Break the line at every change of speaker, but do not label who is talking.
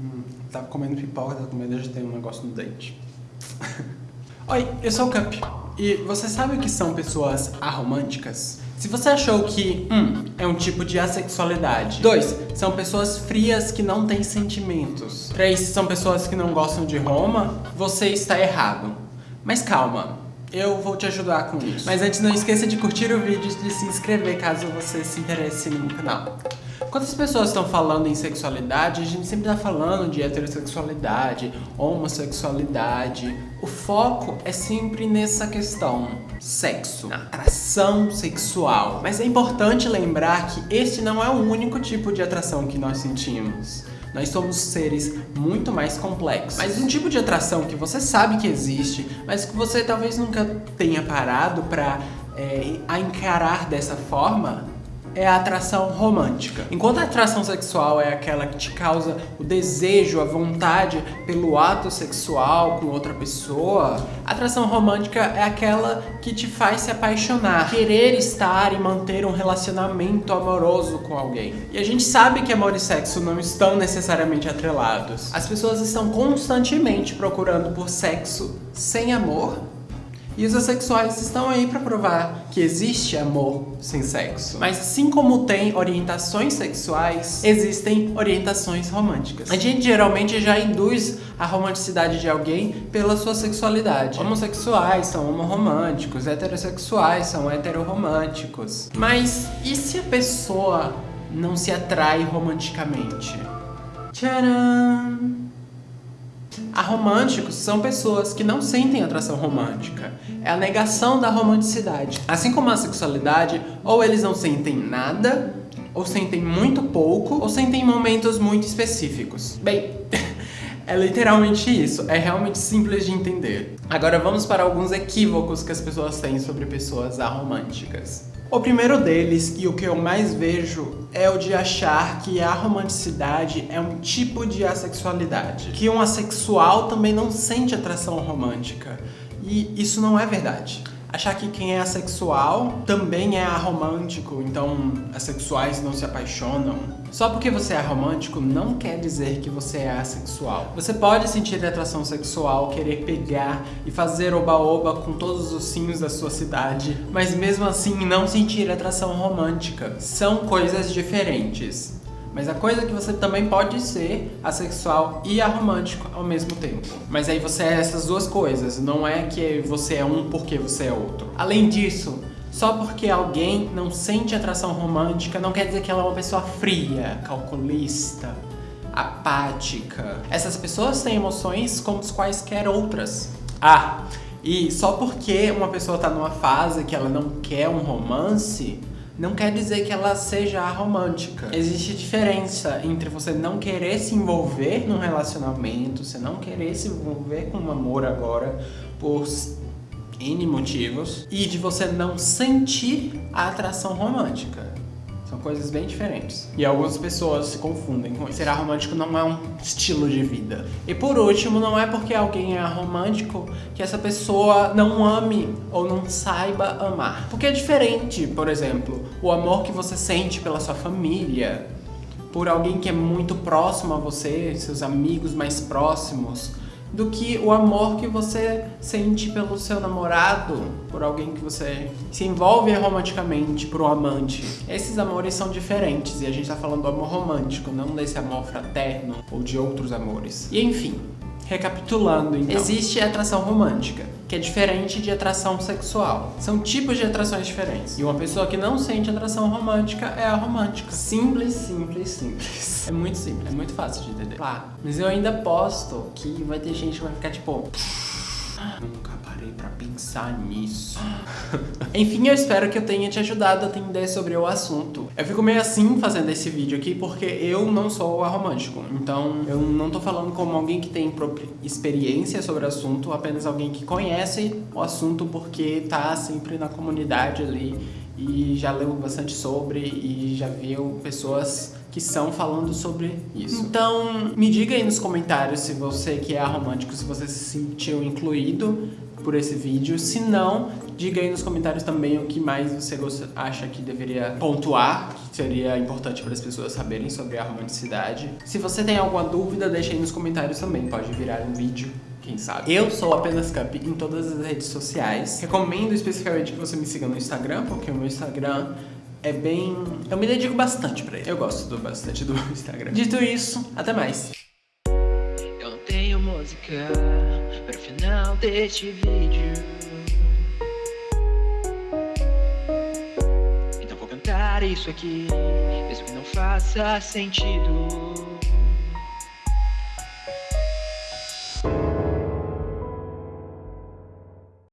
Hum, tava comendo pipoca, tava comendo, já tem um negócio no dente. Oi, eu sou o Cup. E você sabe o que são pessoas aromânticas? Se você achou que, um, é um tipo de assexualidade. Dois, são pessoas frias que não têm sentimentos. Três, são pessoas que não gostam de Roma. Você está errado. Mas calma, eu vou te ajudar com isso. Mas antes não esqueça de curtir o vídeo e de se inscrever caso você se interesse no canal. Quando as pessoas estão falando em sexualidade, a gente sempre está falando de heterossexualidade, homossexualidade. O foco é sempre nessa questão, sexo, na atração sexual. Mas é importante lembrar que este não é o único tipo de atração que nós sentimos. Nós somos seres muito mais complexos. Mas um tipo de atração que você sabe que existe, mas que você talvez nunca tenha parado para é, encarar dessa forma, é a atração romântica. Enquanto a atração sexual é aquela que te causa o desejo, a vontade pelo ato sexual com outra pessoa, a atração romântica é aquela que te faz se apaixonar, querer estar e manter um relacionamento amoroso com alguém. E a gente sabe que amor e sexo não estão necessariamente atrelados. As pessoas estão constantemente procurando por sexo sem amor e os assexuais estão aí para provar que existe amor sem sexo. Mas assim como tem orientações sexuais, existem orientações românticas. A gente geralmente já induz a romanticidade de alguém pela sua sexualidade. Homossexuais são homoromânticos, heterossexuais são heteroromânticos. Mas e se a pessoa não se atrai romanticamente? Tcharam! Aromânticos são pessoas que não sentem atração romântica. É a negação da romanticidade. Assim como a sexualidade, ou eles não sentem nada, ou sentem muito pouco, ou sentem momentos muito específicos. Bem, é literalmente isso, é realmente simples de entender. Agora vamos para alguns equívocos que as pessoas têm sobre pessoas aromânticas. O primeiro deles, e o que eu mais vejo, é o de achar que a romanticidade é um tipo de assexualidade. Que um assexual também não sente atração romântica. E isso não é verdade achar que quem é assexual também é aromântico, então assexuais não se apaixonam. Só porque você é aromântico não quer dizer que você é assexual. Você pode sentir atração sexual, querer pegar e fazer oba-oba com todos os sinos da sua cidade, mas mesmo assim não sentir atração romântica. São coisas diferentes. Mas a coisa é que você também pode ser assexual e aromântico ao mesmo tempo. Mas aí você é essas duas coisas, não é que você é um porque você é outro. Além disso, só porque alguém não sente atração romântica não quer dizer que ela é uma pessoa fria, calculista, apática. Essas pessoas têm emoções como quaisquer outras. Ah, e só porque uma pessoa tá numa fase que ela não quer um romance, não quer dizer que ela seja romântica. Existe diferença entre você não querer se envolver num relacionamento, você não querer se envolver com um amor agora por N motivos, e de você não sentir a atração romântica. São coisas bem diferentes. E algumas pessoas se confundem com isso. Ser romântico não é um estilo de vida. E por último, não é porque alguém é romântico que essa pessoa não ame ou não saiba amar. Porque é diferente, por exemplo, o amor que você sente pela sua família, por alguém que é muito próximo a você, seus amigos mais próximos, do que o amor que você sente pelo seu namorado, por alguém que você se envolve romanticamente, por um amante. Esses amores são diferentes e a gente tá falando do amor romântico, não desse amor fraterno ou de outros amores. E enfim, Recapitulando, então. Existe atração romântica, que é diferente de atração sexual. São tipos de atrações diferentes. E uma pessoa que não sente atração romântica é a romântica. Simples, simples, simples. É muito simples, é muito fácil de entender. Claro. Mas eu ainda posto que vai ter gente que vai ficar tipo... Nunca pensar nisso. Enfim, eu espero que eu tenha te ajudado a entender sobre o assunto. Eu fico meio assim fazendo esse vídeo aqui porque eu não sou aromântico. Então, eu não tô falando como alguém que tem experiência sobre o assunto, apenas alguém que conhece o assunto porque tá sempre na comunidade ali e já leu bastante sobre e já viu pessoas que são falando sobre isso. Então, me diga aí nos comentários se você que é romântico, se você se sentiu incluído por esse vídeo. Se não, Diga aí nos comentários também o que mais você acha que deveria pontuar, que seria importante para as pessoas saberem sobre a romanticidade. Se você tem alguma dúvida, deixa aí nos comentários também, pode virar um vídeo quem sabe. Eu sou apenas Cup em todas as redes sociais. Recomendo especificamente que você me siga no Instagram, porque o meu Instagram é bem... Eu me dedico bastante pra ele. Eu gosto do, bastante do Instagram. Dito isso, até mais.
Eu tenho música para o final deste vídeo. Então vou cantar isso aqui, mesmo que não faça sentido.